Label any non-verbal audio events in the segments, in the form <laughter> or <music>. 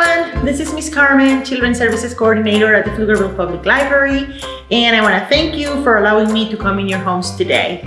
everyone, this is Miss Carmen, Children's Services Coordinator at the Pflugerville Public Library, and I want to thank you for allowing me to come in your homes today.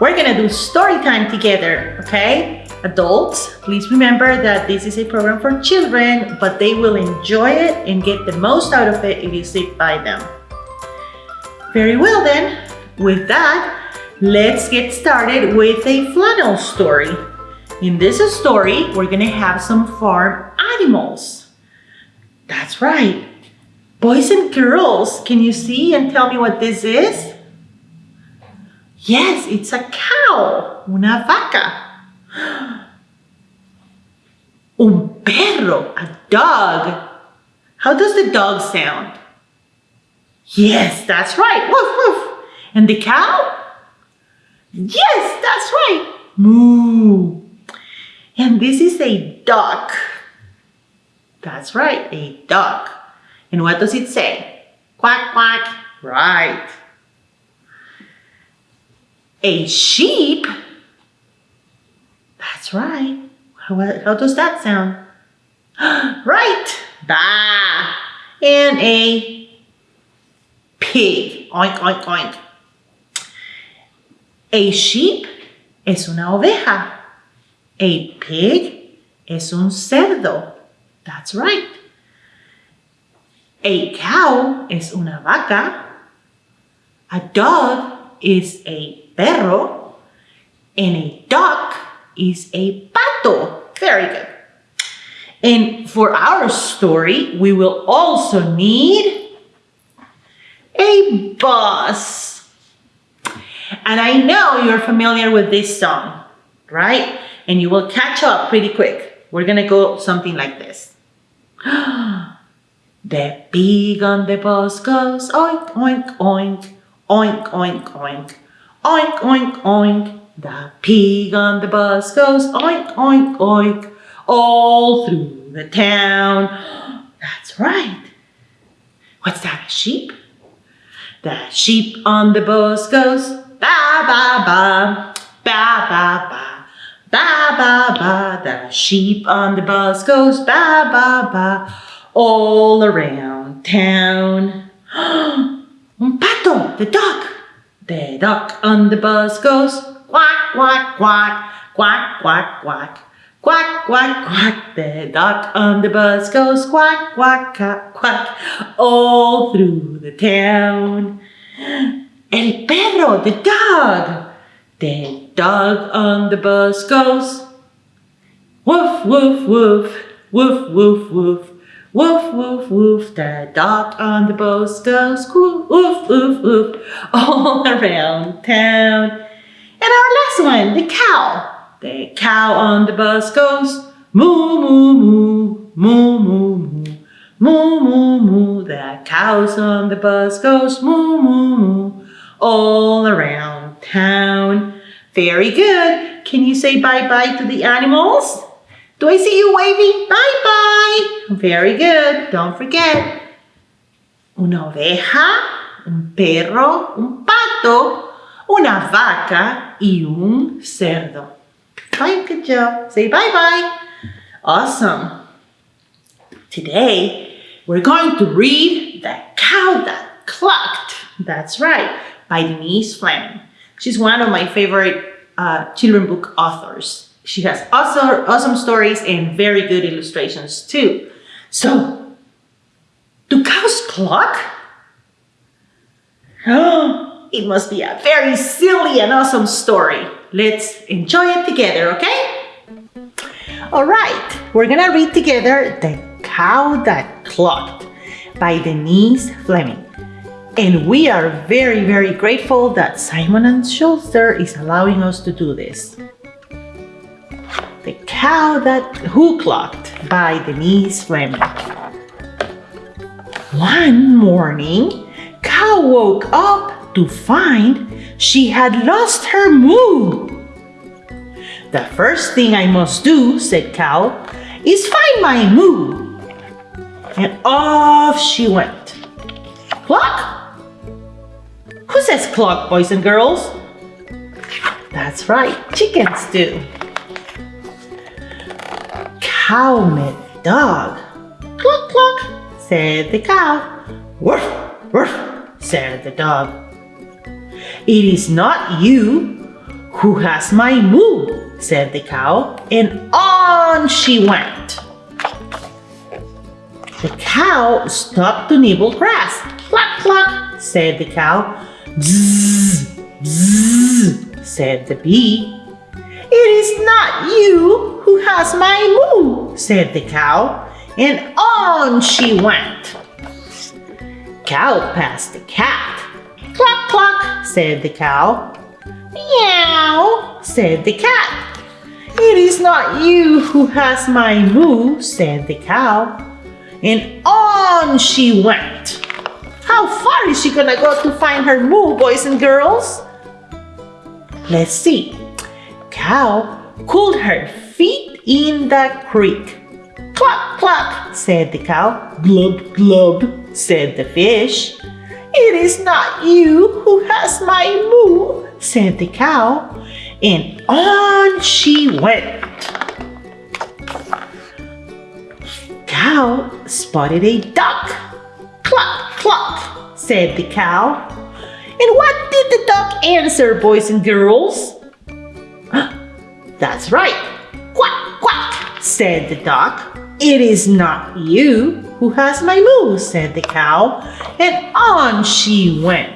We're gonna do story time together, okay? Adults, please remember that this is a program for children, but they will enjoy it and get the most out of it if you sit by them. Very well then, with that, let's get started with a flannel story. In this story, we're gonna have some farm animals. That's right. Boys and girls, can you see and tell me what this is? Yes, it's a cow, una vaca. <gasps> Un perro, a dog. How does the dog sound? Yes, that's right. Woof, woof. And the cow? Yes, that's right. Moo. And this is a duck. That's right, a duck. And what does it say? Quack, quack. Right. A sheep? That's right. How, how does that sound? <gasps> right. Bah. And a pig. Oink, oink, oink. A sheep es una oveja. A pig es un cerdo. That's right. A cow es una vaca. A dog is a perro. And a duck is a pato. Very good. And for our story, we will also need a bus. And I know you're familiar with this song, right? and you will catch up pretty quick. We're gonna go something like this. <gasps> the pig on the bus goes oink, oink, oink, oink, oink, oink, oink, oink, oink. The pig on the bus goes oink, oink, oink, all through the town. <gasps> That's right. What's that, a sheep? The sheep on the bus goes ba, ba, ba, ba, ba, ba. Ba, ba, ba, the sheep on the bus goes ba, ba, ba, all around town. Un <gasps> pato, the duck. The duck on the bus goes quack, quack, quack, quack, quack, quack. Quack, quack, quack, the duck on the bus goes quack, quack, quack, quack, all through the town. <gasps> El perro, the dog. The Dog on the bus goes. Woof, woof, woof. Woof, woof, woof. Woof, woof, woof. The dog on the bus goes. Woof, woof, woof. All <laughs> around town. And our last one, the cow. The cow on the bus goes. Moo, moo, moo. Moo, moo, moo. Moo, moo, moo, the cows on the bus goes moo, moo, moo, all around town. Very good. Can you say bye-bye to the animals? Do I see you waving? Bye-bye. Very good. Don't forget. Una oveja, un perro, un pato, una vaca y un cerdo. Fine, good job. Say bye-bye. Awesome. Today, we're going to read The Cow That Clucked. That's right, by Denise Fleming. She's one of my favorite uh, children book authors. She has awesome, awesome stories and very good illustrations too. So, do cows cluck? <gasps> It must be a very silly and awesome story. Let's enjoy it together, okay? All right, we're gonna read together The Cow That Clucked by Denise Fleming. And we are very, very grateful that Simon & Schuster is allowing us to do this. The Cow That Who Clucked by Denise Fleming. One morning, Cow woke up to find she had lost her moo. The first thing I must do, said Cow, is find my moo. And off she went. Cluck! Who says clock, boys and girls? That's right, chickens do. Cow met dog. Cluck, cluck, said the cow. Woof, woof, said the dog. It is not you who has my moo, said the cow, and on she went. The cow stopped to nibble grass. Cluck, cluck, said the cow. Said the bee. It is not you who has my moo, said the cow, and on she went. Cow passed the cat. Cluck, cluck, said the cow. Meow, said the cat. It is not you who has my moo, said the cow. And on she went. How far is she gonna go to find her moo, boys and girls? Let's see. Cow cooled her feet in the creek. Cluck, cluck, said the cow. Glub, glub, said the fish. It is not you who has my moo, said the cow. And on she went. Cow spotted a duck. Cluck, cluck, said the cow. And what did the duck answer, boys and girls? <gasps> That's right. Quack, quack, said the duck. It is not you who has my moo, said the cow. And on she went.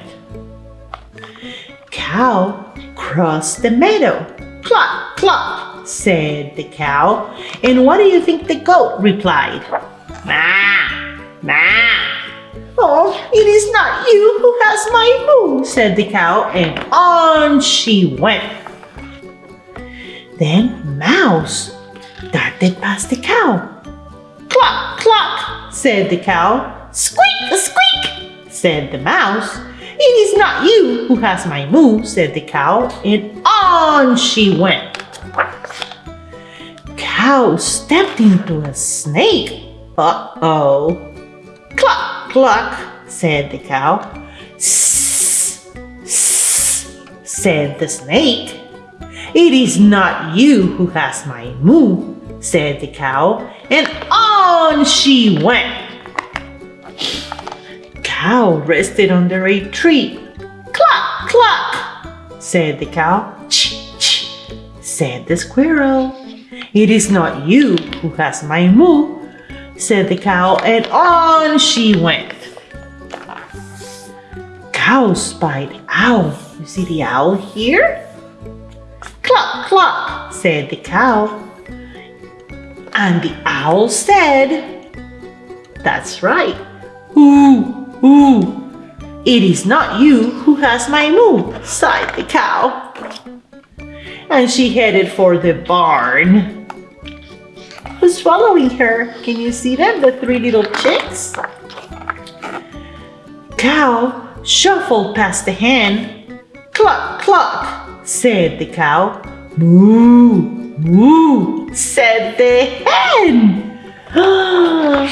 Cow crossed the meadow. Cluck, cluck, said the cow. And what do you think the goat replied? Ma, ma. Oh, it is not you who has my moo, said the cow, and on she went. Then Mouse darted past the cow. Cluck, cluck, said the cow. Squeak, squeak, said the mouse. It is not you who has my moo, said the cow, and on she went. Cow stepped into a snake. Uh-oh. Cluck, said the cow. Sss, sss, said the snake. It is not you who has my moo, said the cow, and on she went. Cow rested under a tree. Cluck, cluck, said the cow. Ch, ch, said the squirrel. It is not you who has my moo, said the cow, and on she went. Cow spied owl. You see the owl here? Cluck, cluck, said the cow. And the owl said, That's right. Ooh, ooh. It is not you who has my moo, sighed the cow. And she headed for the barn. Who's following her? Can you see them? The three little chicks? Cow shuffled past the hen. Cluck, cluck, said the cow. Moo, moo, said the hen. <gasps>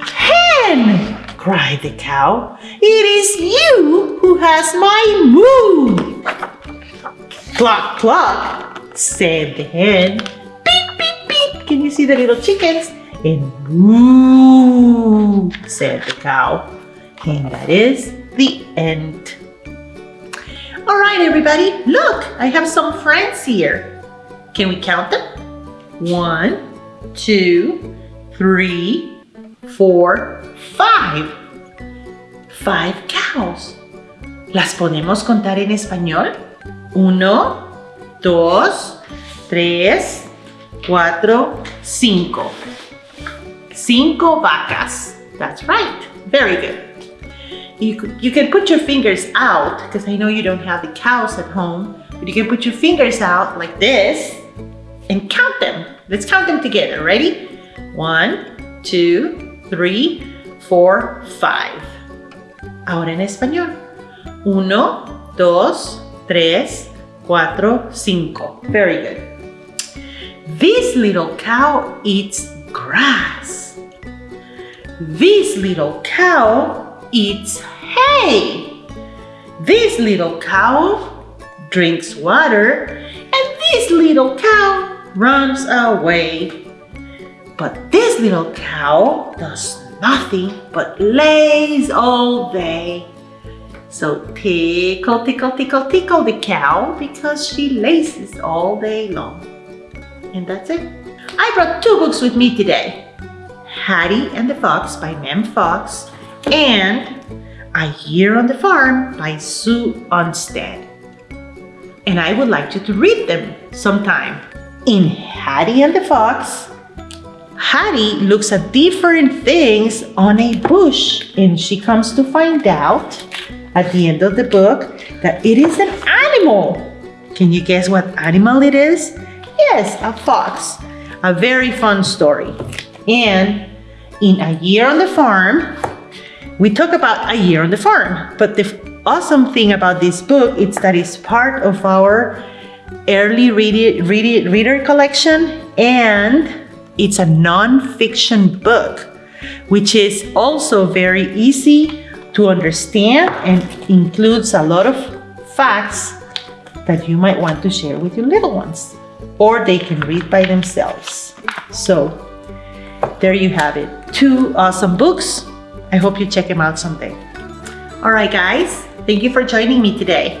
hen, cried the cow. It is you who has my moo. Cluck, cluck, said the hen. See the little chickens? And moo, said the cow. And that is the end. All right, everybody, look, I have some friends here. Can we count them? One, two, three, four, five. Five cows. ¿Las podemos contar en español? Uno, dos, tres, cuatro, cinco. Cinco vacas. That's right. Very good. You, you can put your fingers out because I know you don't have the cows at home, but you can put your fingers out like this and count them. Let's count them together. Ready? One, two, three, four, five. Ahora en español. Uno, dos, tres, cuatro, cinco. Very good. This little cow eats grass. This little cow eats hay. This little cow drinks water. And this little cow runs away. But this little cow does nothing but lays all day. So tickle, tickle, tickle, tickle the cow because she laces all day long. And that's it. I brought two books with me today. Hattie and the Fox by Mem Fox and A Year on the Farm by Sue Onstead. And I would like you to read them sometime. In Hattie and the Fox, Hattie looks at different things on a bush and she comes to find out at the end of the book that it is an animal. Can you guess what animal it is? Yes, a fox. A very fun story. And in A Year on the Farm, we talk about A Year on the Farm. But the awesome thing about this book is that it's part of our early read read reader collection and it's a non-fiction book, which is also very easy to understand and includes a lot of facts that you might want to share with your little ones or they can read by themselves. So there you have it. Two awesome books. I hope you check them out someday. All right, guys, thank you for joining me today.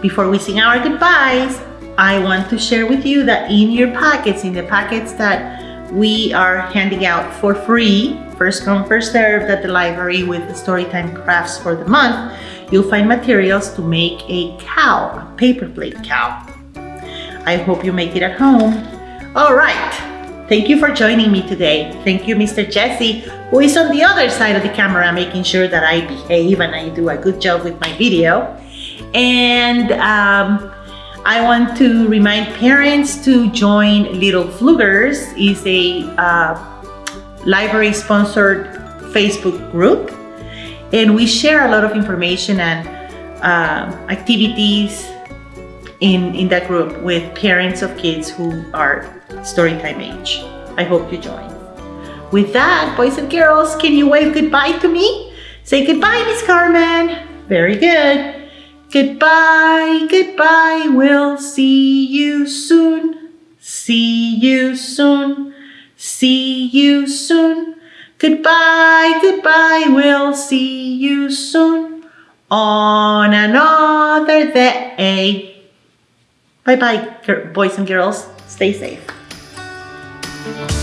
Before we sing our goodbyes, I want to share with you that in your packets, in the packets that we are handing out for free, first come, first served at the library with the Storytime Crafts for the month, you'll find materials to make a cow, a paper plate cow. I hope you make it at home. All right. Thank you for joining me today. Thank you, Mr. Jesse, who is on the other side of the camera, making sure that I behave and I do a good job with my video. And um, I want to remind parents to join Little Pflugers. is a uh, library-sponsored Facebook group, and we share a lot of information and uh, activities in, in that group with parents of kids who are storytime age. I hope you join. With that, boys and girls, can you wave goodbye to me? Say goodbye, Miss Carmen. Very good. Goodbye, goodbye, we'll see you soon. See you soon, see you soon. Goodbye, goodbye, we'll see you soon. On another day. Bye bye, boys and girls. Stay safe.